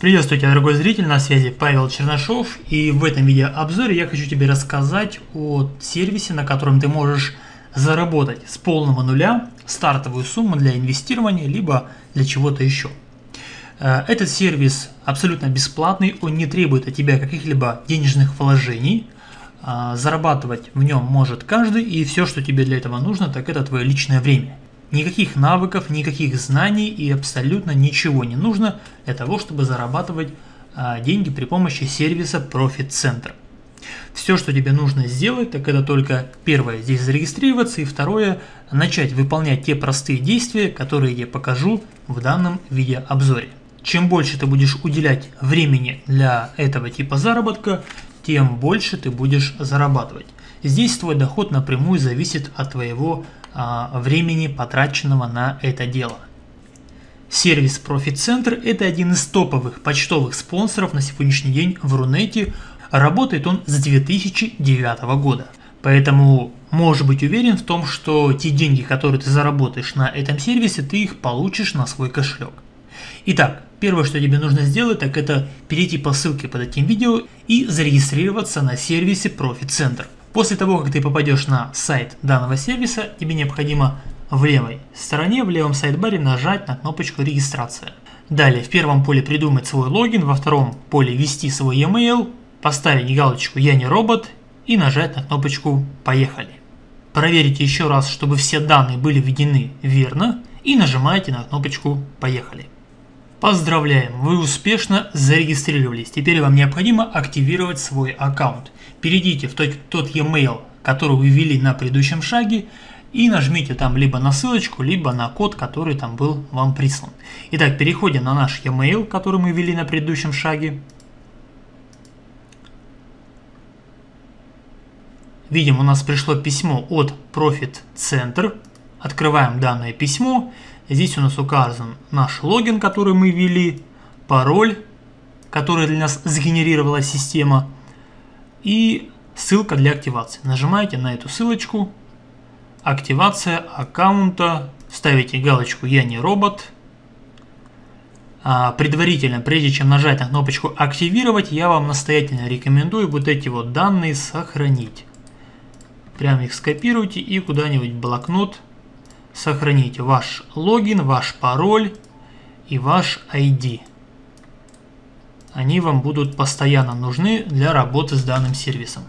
Приветствую тебя, дорогой зритель, на связи Павел Чернышов, и в этом видеообзоре я хочу тебе рассказать о сервисе, на котором ты можешь заработать с полного нуля стартовую сумму для инвестирования, либо для чего-то еще. Э, этот сервис абсолютно бесплатный, он не требует от тебя каких-либо денежных вложений, а, зарабатывать в нем может каждый, и все, что тебе для этого нужно, так это твое личное время. Никаких навыков, никаких знаний и абсолютно ничего не нужно для того, чтобы зарабатывать а, деньги при помощи сервиса Profit Center. Все, что тебе нужно сделать, так это только первое, здесь зарегистрироваться, и второе, начать выполнять те простые действия, которые я покажу в данном видеообзоре. Чем больше ты будешь уделять времени для этого типа заработка, тем больше ты будешь зарабатывать. Здесь твой доход напрямую зависит от твоего времени, потраченного на это дело. Сервис Profit Center – это один из топовых почтовых спонсоров на сегодняшний день в Рунете. Работает он с 2009 года. Поэтому можешь быть уверен в том, что те деньги, которые ты заработаешь на этом сервисе, ты их получишь на свой кошелек. Итак, первое, что тебе нужно сделать, так это перейти по ссылке под этим видео и зарегистрироваться на сервисе Profit Center. После того, как ты попадешь на сайт данного сервиса, тебе необходимо в левой стороне, в левом сайт-баре нажать на кнопочку «Регистрация». Далее в первом поле придумать свой логин, во втором поле ввести свой e-mail, поставить галочку «Я не робот» и нажать на кнопочку «Поехали». Проверите еще раз, чтобы все данные были введены верно и нажимаете на кнопочку «Поехали». Поздравляем, вы успешно зарегистрировались. Теперь вам необходимо активировать свой аккаунт. Перейдите в тот, тот e-mail, который вы ввели на предыдущем шаге, и нажмите там либо на ссылочку, либо на код, который там был вам прислан. Итак, переходим на наш e-mail, который мы ввели на предыдущем шаге. Видим, у нас пришло письмо от Profit Center. Открываем данное письмо. Здесь у нас указан наш логин, который мы ввели, пароль, который для нас сгенерировала система, и ссылка для активации. Нажимаете на эту ссылочку, активация аккаунта, ставите галочку «Я не робот». А предварительно, прежде чем нажать на кнопочку «Активировать», я вам настоятельно рекомендую вот эти вот данные сохранить. Прямо их скопируйте и куда-нибудь блокнот сохраните ваш логин, ваш пароль и ваш ID. Они вам будут постоянно нужны для работы с данным сервисом.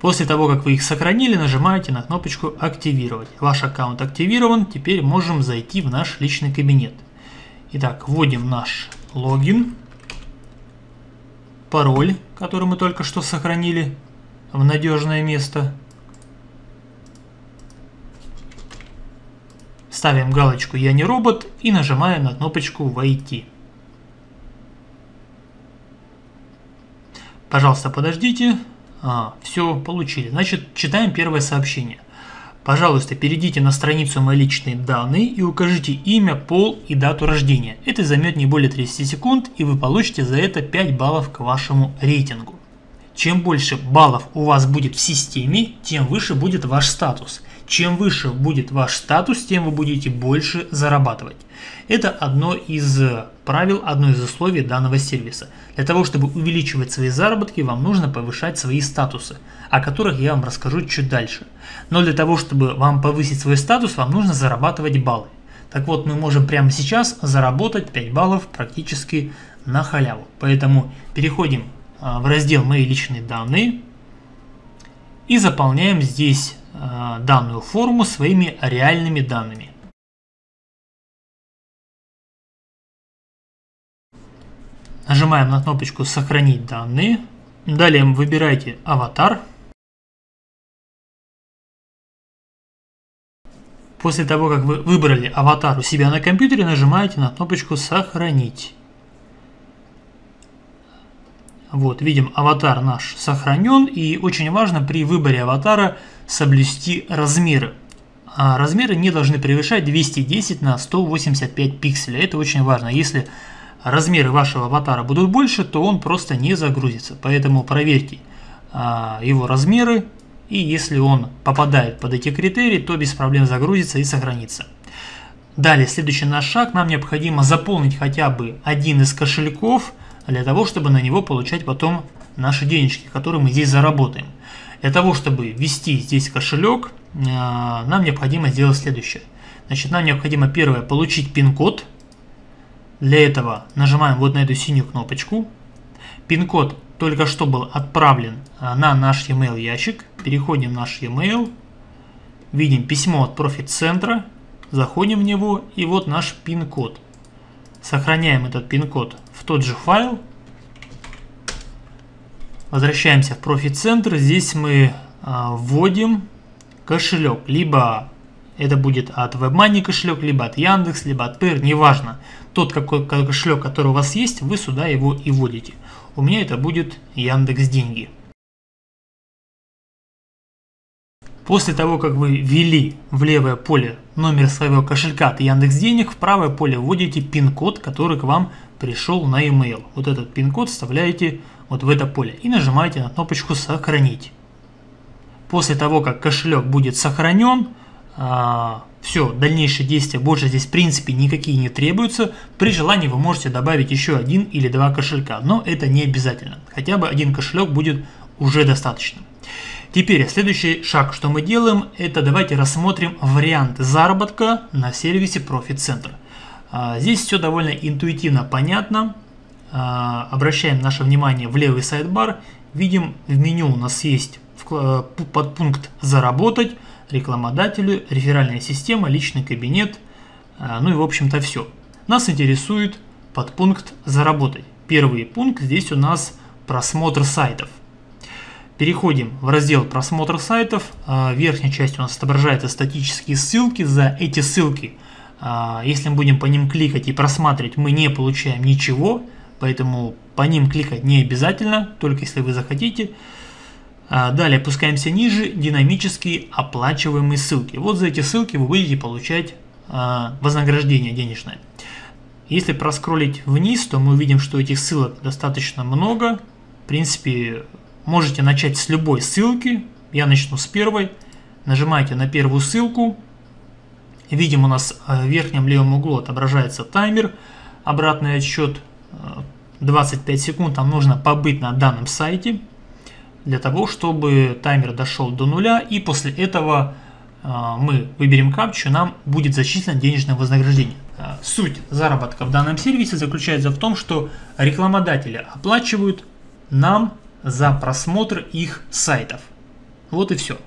После того, как вы их сохранили, нажимаете на кнопочку «Активировать». Ваш аккаунт активирован, теперь можем зайти в наш личный кабинет. Итак, вводим наш логин, пароль, который мы только что сохранили в надежное место – Ставим галочку «Я не робот» и нажимаем на кнопочку «Войти». Пожалуйста, подождите. А, все, получили. Значит, читаем первое сообщение. Пожалуйста, перейдите на страницу «Мои личные данные» и укажите имя, пол и дату рождения. Это займет не более 30 секунд, и вы получите за это 5 баллов к вашему рейтингу. Чем больше баллов у вас будет в системе, тем выше будет ваш статус. Чем выше будет ваш статус, тем вы будете больше зарабатывать. Это одно из правил, одно из условий данного сервиса. Для того, чтобы увеличивать свои заработки, вам нужно повышать свои статусы, о которых я вам расскажу чуть дальше. Но для того, чтобы вам повысить свой статус, вам нужно зарабатывать баллы. Так вот, мы можем прямо сейчас заработать 5 баллов практически на халяву. Поэтому переходим а, в раздел «Мои личные данные» и заполняем здесь данную форму своими реальными данными. Нажимаем на кнопочку «Сохранить данные». Далее выбирайте «Аватар». После того, как вы выбрали аватар у себя на компьютере, нажимаете на кнопочку «Сохранить». Вот, видим, аватар наш сохранен, и очень важно при выборе аватара соблюсти размеры. А размеры не должны превышать 210 на 185 пикселей, это очень важно. Если размеры вашего аватара будут больше, то он просто не загрузится. Поэтому проверьте а, его размеры, и если он попадает под эти критерии, то без проблем загрузится и сохранится. Далее, следующий наш шаг, нам необходимо заполнить хотя бы один из кошельков, для того, чтобы на него получать потом наши денежки, которые мы здесь заработаем. Для того, чтобы ввести здесь кошелек, э, нам необходимо сделать следующее. Значит, нам необходимо первое получить пин-код. Для этого нажимаем вот на эту синюю кнопочку. Пин-код только что был отправлен э, на наш e-mail ящик. Переходим в наш e-mail. Видим письмо от профит-центра. Заходим в него и вот наш пин-код. Сохраняем этот пин-код тот же файл. Возвращаемся в профит-центр. Здесь мы а, вводим кошелек. Либо это будет от WebMoney кошелек, либо от Яндекс, либо от Payer, неважно. Тот какой кошелек, который у вас есть, вы сюда его и вводите. У меня это будет Яндекс Деньги. После того, как вы ввели в левое поле номер своего кошелька от Яндекс Денег, в правое поле вводите пин-код, который к вам пришел на e-mail. Вот этот пин-код вставляете вот в это поле и нажимаете на кнопочку «Сохранить». После того, как кошелек будет сохранен, а, все, дальнейшие действия больше здесь в принципе никакие не требуются. При желании вы можете добавить еще один или два кошелька, но это не обязательно. Хотя бы один кошелек будет уже достаточно. Теперь следующий шаг, что мы делаем, это давайте рассмотрим вариант заработка на сервисе Profit Center. А, здесь все довольно интуитивно понятно. А, обращаем наше внимание в левый сайдбар. Видим в меню у нас есть подпункт «Заработать», рекламодателю, реферальная система, личный кабинет, а, ну и в общем-то все. Нас интересует подпункт «Заработать». Первый пункт здесь у нас просмотр сайтов. Переходим в раздел просмотр сайтов. В верхней части у нас отображаются статические ссылки. За эти ссылки а, если мы будем по ним кликать и просматривать, мы не получаем ничего, поэтому по ним кликать не обязательно, только если вы захотите. А, далее опускаемся ниже, динамические оплачиваемые ссылки. Вот за эти ссылки вы будете получать а, вознаграждение денежное. Если проскролить вниз, то мы увидим, что этих ссылок достаточно много. В принципе, можете начать с любой ссылки. Я начну с первой. Нажимаете на первую ссылку, Видим, у нас э, в верхнем левом углу отображается таймер, обратный отсчет 25 э, секунд, нам нужно побыть на данном сайте для того, чтобы таймер дошел до нуля и после этого э, мы выберем капчу, нам будет зачислено денежное вознаграждение. Суть заработка в данном сервисе заключается в том, что рекламодатели оплачивают нам за просмотр их сайтов. Вот и все.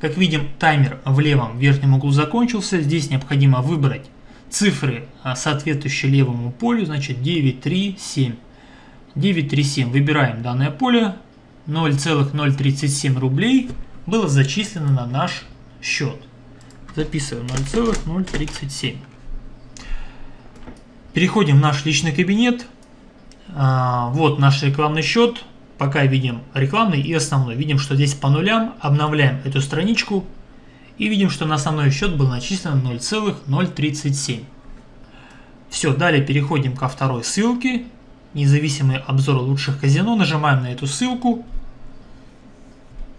Как видим, таймер в левом верхнем углу закончился. Здесь необходимо выбрать цифры, а, соответствующие левому полю, значит 937. 937 выбираем данное поле. 0,037 рублей было зачислено на наш счет. Записываем 0,037. Переходим в наш личный кабинет. А, вот наш рекламный счет пока видим рекламный и основной. Видим, что здесь по нулям, обновляем эту страничку и видим, что на основной счет был начислен 0,037. Все, далее переходим ко второй ссылке. Независимый обзор лучших казино. Нажимаем на эту ссылку.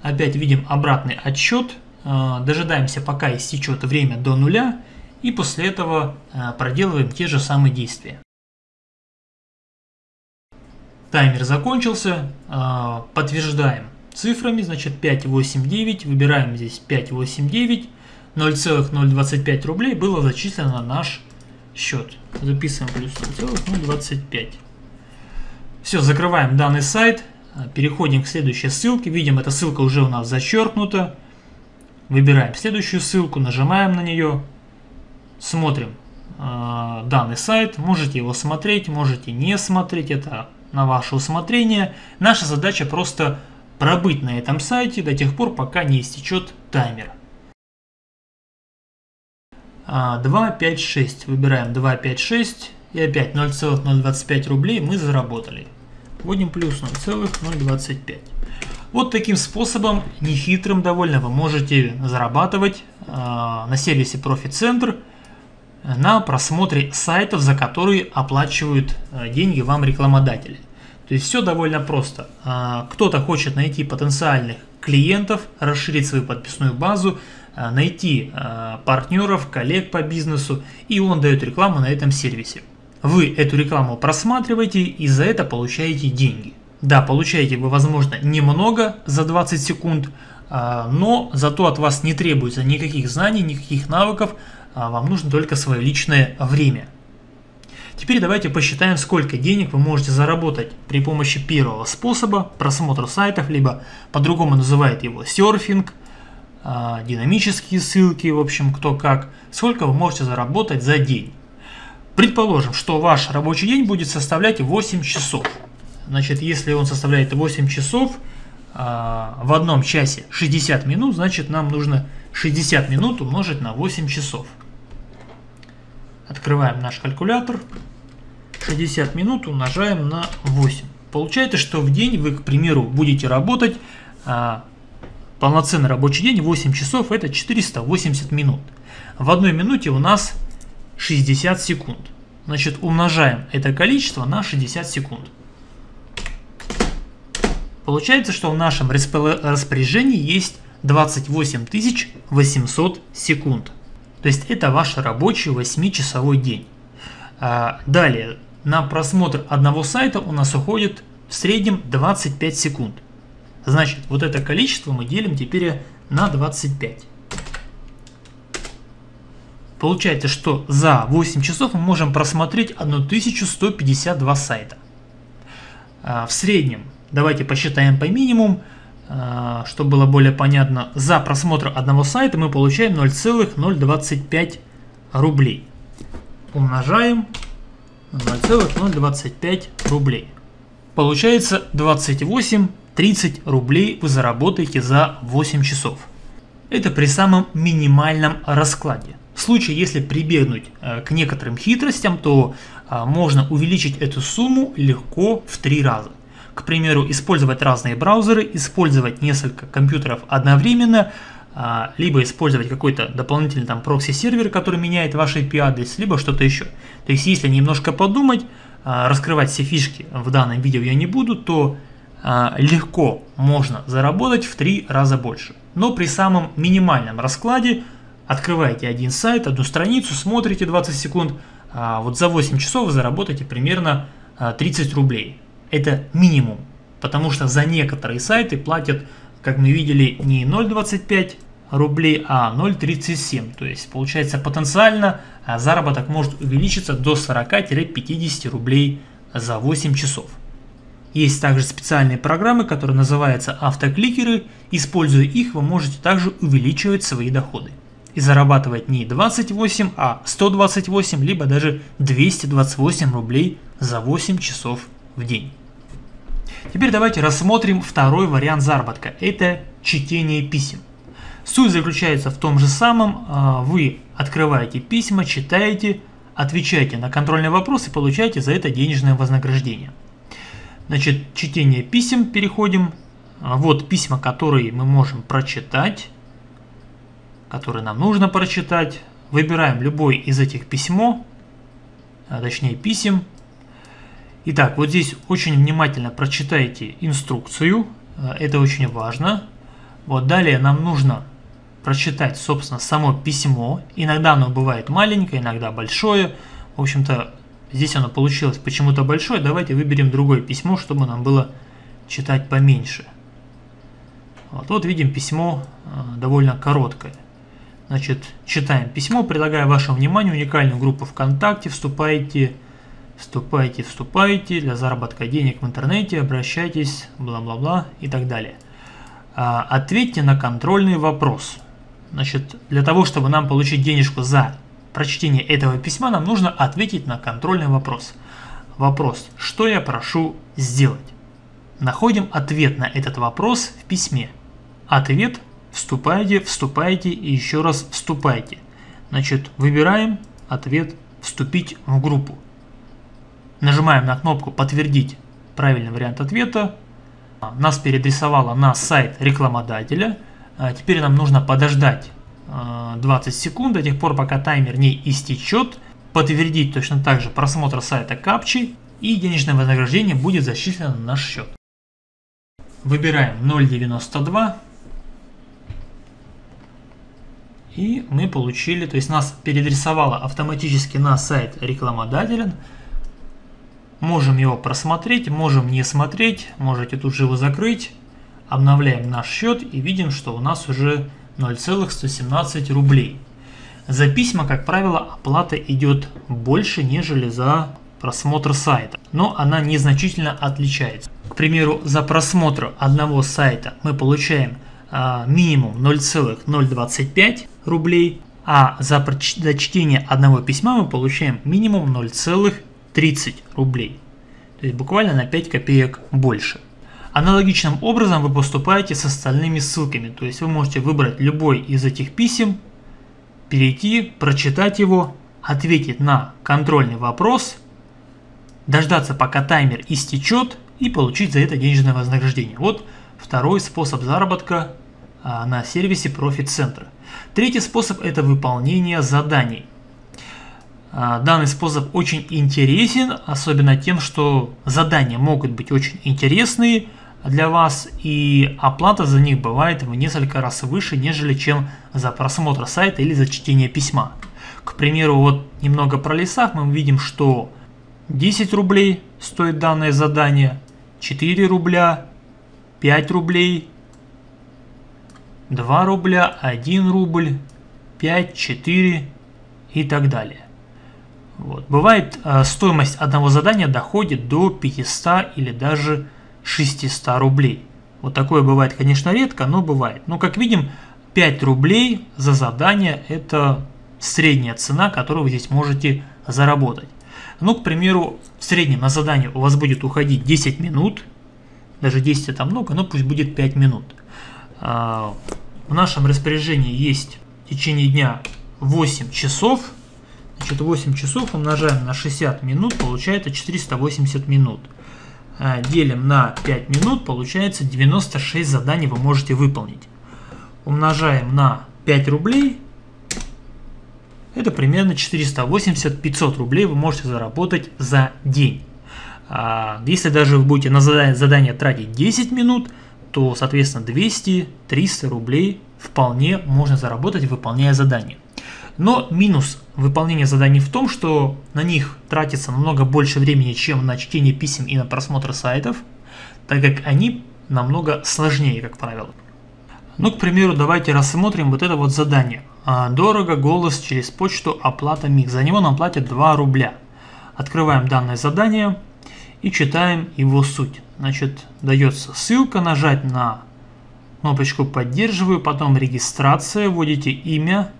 Опять видим обратный отсчет. А, дожидаемся, пока истечет время до нуля. И после этого а, проделываем те же самые действия. Таймер закончился, а, подтверждаем цифрами, значит 589, выбираем здесь 589, 0,025 рублей было зачислено на наш счет. Записываем плюс 0,025. Все, закрываем данный сайт, переходим к следующей ссылке, видим, эта ссылка уже у нас зачеркнута. Выбираем следующую ссылку, нажимаем на нее, смотрим э, данный сайт, можете его смотреть, можете не смотреть, это на ваше усмотрение. Наша задача просто пробыть на этом сайте до тех пор, пока не истечет таймер. 2, 5, 6. Выбираем 2, 5, 6. И опять 0,025 рублей мы заработали. Вводим плюс 0,025. Вот таким способом, нехитрым довольно, вы можете зарабатывать э, на сервисе Profit Center на просмотре сайтов, за которые оплачивают э, деньги вам рекламодатели. То есть все довольно просто. А, кто-то хочет найти потенциальных клиентов, расширить свою подписную базу, найти партнеров, коллег по бизнесу, и он дает рекламу на этом сервисе. Вы эту рекламу просматриваете и за это получаете деньги. Да, получаете вы, возможно, немного за 20 секунд, но зато от вас не требуется никаких знаний, никаких навыков, вам нужно только свое личное время. Теперь давайте посчитаем, сколько денег вы можете заработать при помощи первого способа просмотра сайтов, либо по-другому называют его серфинг, а, динамические ссылки, в общем, кто как. Сколько вы можете заработать за день. Предположим, что ваш рабочий день будет составлять 8 часов. Значит, если он составляет 8 часов, а, в одном часе 60 минут, значит нам нужно 60 минут умножить на 8 часов. Открываем наш калькулятор. 60 минут умножаем на 8. Получается, что в день вы, к примеру, будете работать а, полноценный рабочий день 8 часов, это 480 минут. В одной минуте у нас 60 секунд. Значит, умножаем это количество на 60 секунд. Получается, что в нашем распоряжении есть 28 800 секунд. То есть это ваш рабочий 8-часовой день. А, далее, на просмотр одного сайта у нас уходит в среднем 25 секунд. Значит, вот это количество мы делим теперь на 25. Получается, что за 8 часов мы можем просмотреть 1152 сайта. А, в среднем, давайте посчитаем по минимум, а, чтобы было более понятно, за просмотр одного сайта мы получаем 0,025 рублей. Умножаем 0,025 рублей. Получается 28-30 рублей вы заработаете за 8 часов. Это при самом минимальном раскладе. В случае, если прибегнуть э, к некоторым хитростям, то а, можно увеличить эту сумму легко в 3 раза. К примеру, использовать разные браузеры, использовать несколько компьютеров одновременно, а, либо использовать какой-то дополнительный там прокси-сервер, который меняет ваш IP-адрес, либо что-то еще. То есть, если немножко подумать, а, раскрывать все фишки в данном видео я не буду, то а, легко можно заработать в 3 раза больше. Но при самом минимальном раскладе открываете один сайт, одну страницу, смотрите 20 секунд, вот за 8 часов заработаете примерно 30 рублей. Это минимум, потому что за некоторые сайты платят, как мы видели, не 0,25 рублей, а 0,37. То есть получается потенциально а, заработок может увеличиться до 40-50 рублей за 8 часов. Есть также специальные программы, которые называются автокликеры. Используя их, вы можете также увеличивать свои доходы. И зарабатывать не 28, а 128, либо даже 228 рублей за 8 часов в день. Теперь давайте рассмотрим второй вариант заработка. Это чтение писем. Суть заключается в том же самом. А, вы открываете письма, читаете, отвечаете на контрольные вопросы получаете за это денежное вознаграждение. Значит, чтение писем переходим. А, вот письма, которые мы можем прочитать, которые нам нужно прочитать. Выбираем любой из этих письмо, а, точнее писем, Итак, вот здесь очень внимательно прочитайте инструкцию, э, это очень важно. Вот далее нам нужно прочитать, собственно, само письмо. Иногда оно бывает маленькое, иногда большое. В общем-то, здесь оно получилось почему-то большое. Давайте выберем другое письмо, чтобы нам было читать поменьше. Вот, вот видим письмо э, довольно короткое. Значит, читаем письмо, предлагаю вашему вниманию уникальную группу ВКонтакте, вступайте Вступайте, вступайте, для заработка денег в интернете обращайтесь, бла-бла-бла и так далее. А, ответьте на контрольный вопрос. Значит, для того, чтобы нам получить денежку за прочтение этого письма, нам нужно ответить на контрольный вопрос. Вопрос, что я прошу сделать? Находим ответ на этот вопрос в письме. Ответ вступайте, вступайте и еще раз вступайте. Значит, выбираем ответ вступить в группу. Нажимаем на кнопку «Подтвердить правильный вариант ответа». Нас переадресовало на сайт рекламодателя. А теперь нам нужно подождать 20 а, секунд до тех пор, пока таймер не истечет. Подтвердить точно так же просмотр сайта капчи и денежное вознаграждение будет зачислено на наш счет. Выбираем 0.92. И мы получили, то есть нас переадресовало автоматически на сайт рекламодателя. Можем его просмотреть, можем не смотреть, можете тут же его закрыть. Обновляем наш счет и видим, что у нас уже 0,117 рублей. За письма, как правило, оплата идет больше, нежели за просмотр сайта, но она незначительно отличается. К примеру, за просмотр одного сайта мы получаем а, минимум 0,025 рублей, а за, за чтение одного письма мы получаем минимум 0,30 рублей. То есть буквально на 5 копеек больше. Аналогичным образом вы поступаете с остальными ссылками, то есть вы можете выбрать любой из этих писем, перейти, прочитать его, ответить на контрольный вопрос, дождаться пока таймер истечет и получить за это денежное вознаграждение. Вот второй способ заработка а, на сервисе Profit Center. Третий способ это выполнение заданий. А, данный способ очень интересен, особенно тем, что задания могут быть очень интересные для вас, и оплата за них бывает в несколько раз выше, нежели чем за просмотр сайта или за чтение письма. К примеру, вот немного про лесах мы видим, что 10 рублей стоит данное задание, 4 рубля, 5 рублей, 2 рубля, 1 рубль, 5, 4 и так далее. Вот. Бывает э, стоимость одного задания доходит до 500 или даже 600 рублей. Вот такое бывает, конечно, редко, но бывает. Но как видим, 5 рублей за задание это средняя цена, которую вы здесь можете заработать. Ну, к примеру, в среднем на задание у вас будет уходить 10 минут, даже 10 это много, но пусть будет 5 минут. А, в нашем распоряжении есть в течение дня 8 часов. Значит, 8 часов умножаем на 60 минут, получается 480 минут. А, делим на 5 минут, получается 96 заданий вы можете выполнить. Умножаем на 5 рублей, это примерно 480-500 рублей вы можете заработать за день. А, если даже вы будете на задание, задание тратить 10 минут, то, соответственно, 200-300 рублей вполне можно заработать, выполняя задание. Но минус выполнения заданий в том, что на них тратится намного больше времени, чем на чтение писем и на просмотр сайтов, так как они намного сложнее, как правило. Ну, к примеру, давайте рассмотрим вот это вот задание. А, дорого, голос через почту, оплата МИГ. За него нам платят 2 рубля. Открываем данное задание и читаем его суть. Значит, дается ссылка, нажать на кнопочку «Поддерживаю», потом «Регистрация», вводите имя,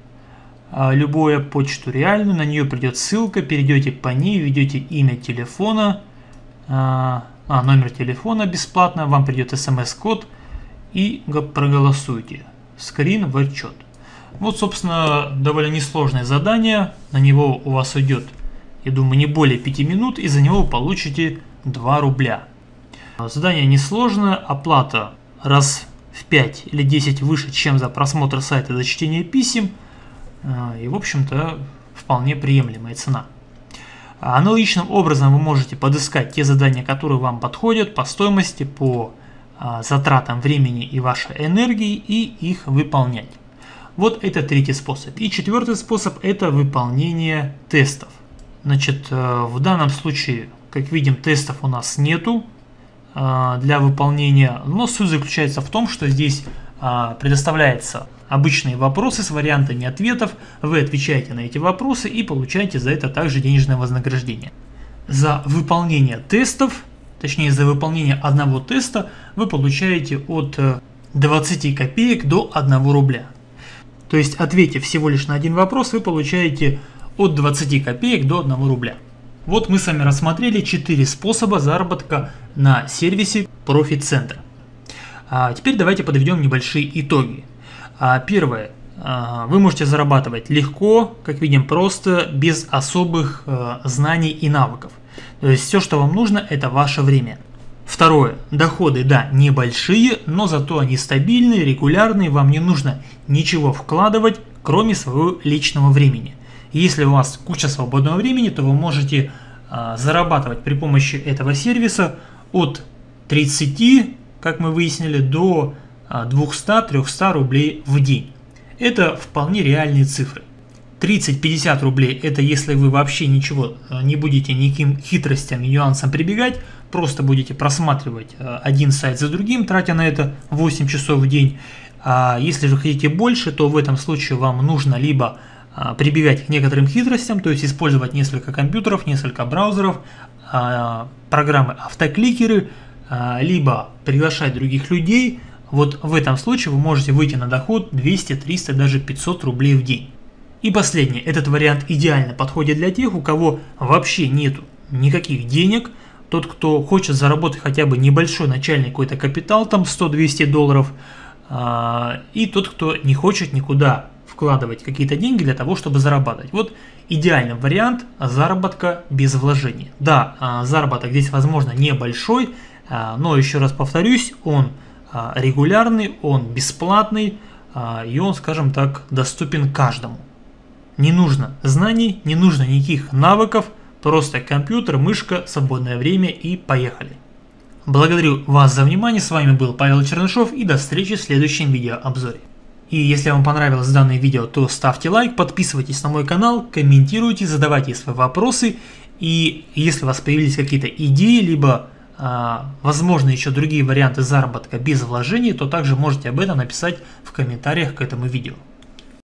а, любое почту реальную, на нее придет ссылка, перейдете по ней, введете имя телефона, а, а номер телефона бесплатно, вам придет смс-код и проголосуйте. Скрин в отчет. Вот, собственно, довольно несложное задание, на него у вас уйдет, я думаю, не более 5 минут, и за него вы получите 2 рубля. Задание несложное, оплата раз в 5 или 10 выше, чем за просмотр сайта за чтение писем, а, и, в общем-то, вполне приемлемая цена. Аналогичным образом вы можете подыскать те задания, которые вам подходят по стоимости, по а, затратам времени и вашей энергии и их выполнять. Вот это третий способ. И четвертый способ это выполнение тестов. Значит, э, в данном случае, как видим, тестов у нас нету э, для выполнения, но суть заключается в том, что здесь предоставляется обычные вопросы с вариантами ответов, вы отвечаете на эти вопросы и получаете за это также денежное вознаграждение. За выполнение тестов, точнее за выполнение одного теста, вы получаете от 20 копеек до 1 рубля. То есть, ответив всего лишь на один вопрос, вы получаете от 20 копеек до 1 рубля. Вот мы с вами рассмотрели 4 способа заработка на сервисе Profit Center. А теперь давайте подведем небольшие итоги. А первое. А, вы можете зарабатывать легко, как видим, просто, без особых э, знаний и навыков. То есть все, что вам нужно, это ваше время. Второе. Доходы, да, небольшие, но зато они стабильные, регулярные, вам не нужно ничего вкладывать, кроме своего личного времени. Если у вас куча свободного времени, то вы можете а, зарабатывать при помощи этого сервиса от 30, как мы выяснили, до 200-300 а, рублей в день. Это вполне реальные цифры. 30-50 рублей – это если вы вообще ничего э, не будете никаким хитростям и нюансам прибегать, просто будете просматривать э, один сайт за другим, тратя на это 8 часов в день. А если же хотите больше, то в этом случае вам нужно либо а, прибегать к некоторым хитростям, то есть использовать несколько компьютеров, несколько браузеров, а, программы автокликеры, а, либо приглашать других людей. Вот в этом случае вы можете выйти на доход 200, 300, даже 500 рублей в день. И последнее, этот вариант идеально подходит для тех, у кого вообще нету никаких денег, тот, кто хочет заработать хотя бы небольшой начальный какой-то капитал, там 100-200 долларов, и тот, кто не хочет никуда вкладывать какие-то деньги для того, чтобы зарабатывать. Вот идеальный вариант заработка без вложений. Да, а, заработок здесь возможно небольшой, а, но еще раз повторюсь, он а, регулярный, он бесплатный и он, скажем так, доступен каждому. Не нужно знаний, не нужно никаких навыков, просто компьютер, мышка, свободное время и поехали. Благодарю вас за внимание, с вами был Павел Чернышов и до встречи в следующем видеообзоре. И если вам понравилось данное видео, то ставьте лайк, подписывайтесь на мой канал, комментируйте, задавайте свои вопросы. И если у вас появились какие-то идеи, либо а, возможно еще другие варианты заработка без вложений, то также можете об этом написать в комментариях к этому видео.